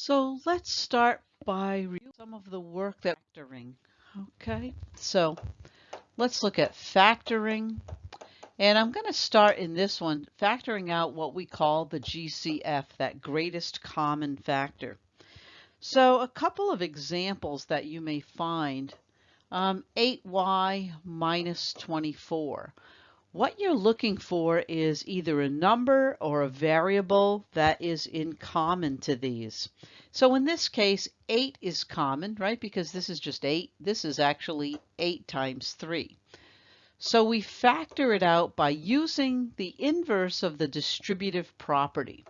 So let's start by some of the work that factoring. Okay, so let's look at factoring. And I'm going to start in this one, factoring out what we call the GCF, that greatest common factor. So a couple of examples that you may find, um, 8y minus 24. What you're looking for is either a number or a variable that is in common to these. So in this case, 8 is common, right? Because this is just 8. This is actually 8 times 3. So we factor it out by using the inverse of the distributive property.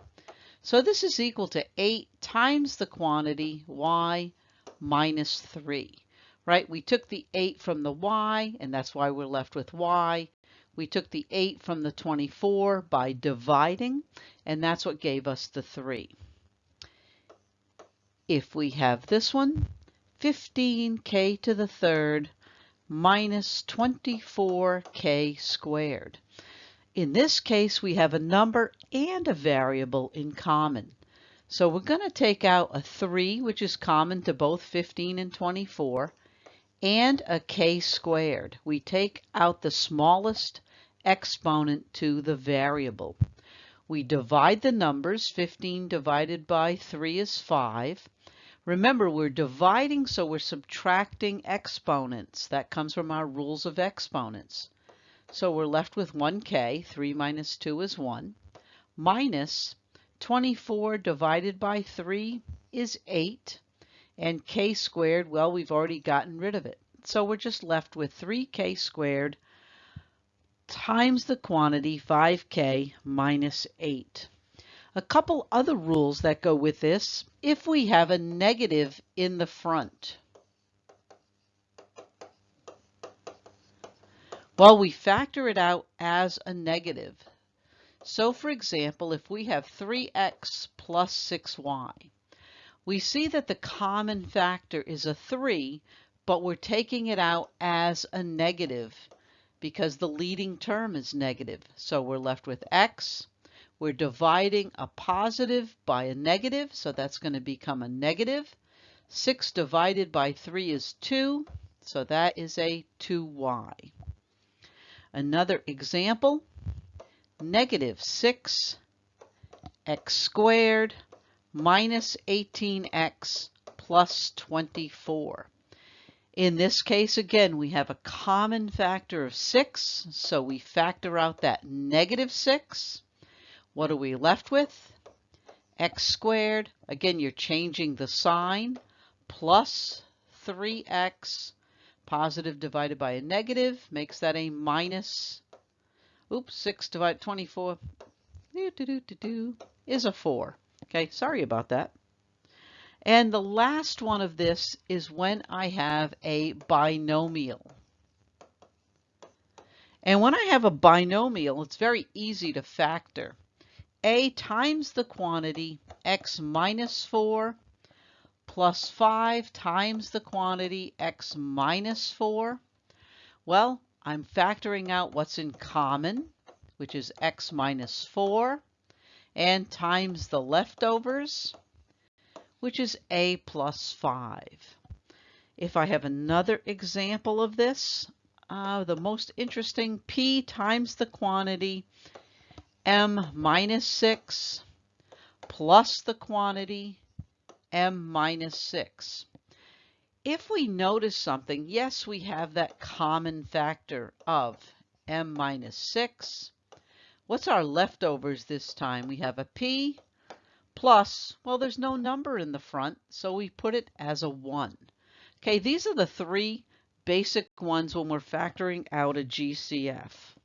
So this is equal to 8 times the quantity y minus 3, right? We took the 8 from the y, and that's why we're left with y. We took the 8 from the 24 by dividing, and that's what gave us the 3. If we have this one, 15k to the third minus 24k squared. In this case, we have a number and a variable in common. So we're going to take out a 3, which is common to both 15 and 24, and a k squared. We take out the smallest exponent to the variable. We divide the numbers. 15 divided by 3 is 5. Remember, we're dividing, so we're subtracting exponents. That comes from our rules of exponents. So we're left with 1k, 3 minus 2 is 1, minus 24 divided by 3 is 8, and k squared, well, we've already gotten rid of it. So we're just left with 3k squared times the quantity 5k minus 8. A couple other rules that go with this. If we have a negative in the front, well, we factor it out as a negative. So for example, if we have 3x plus 6y, we see that the common factor is a 3, but we're taking it out as a negative because the leading term is negative. So we're left with x. We're dividing a positive by a negative, so that's going to become a negative. 6 divided by 3 is 2, so that is a 2y. Another example, negative 6 x squared minus 18x plus 24. In this case, again, we have a common factor of 6, so we factor out that negative 6. What are we left with? x squared, again, you're changing the sign, plus 3x, positive divided by a negative, makes that a minus, oops, 6 divided 24, doo, doo, doo, is a 4. Okay, sorry about that. And the last one of this is when I have a binomial. And when I have a binomial, it's very easy to factor. A times the quantity x minus 4 plus 5 times the quantity x minus 4. Well, I'm factoring out what's in common, which is x minus 4, and times the leftovers, which is a plus 5. If I have another example of this, uh, the most interesting, p times the quantity, m minus 6, plus the quantity, m minus 6. If we notice something, yes, we have that common factor of m minus 6. What's our leftovers this time? We have a p plus, well, there's no number in the front, so we put it as a 1. Okay, these are the three basic ones when we're factoring out a GCF.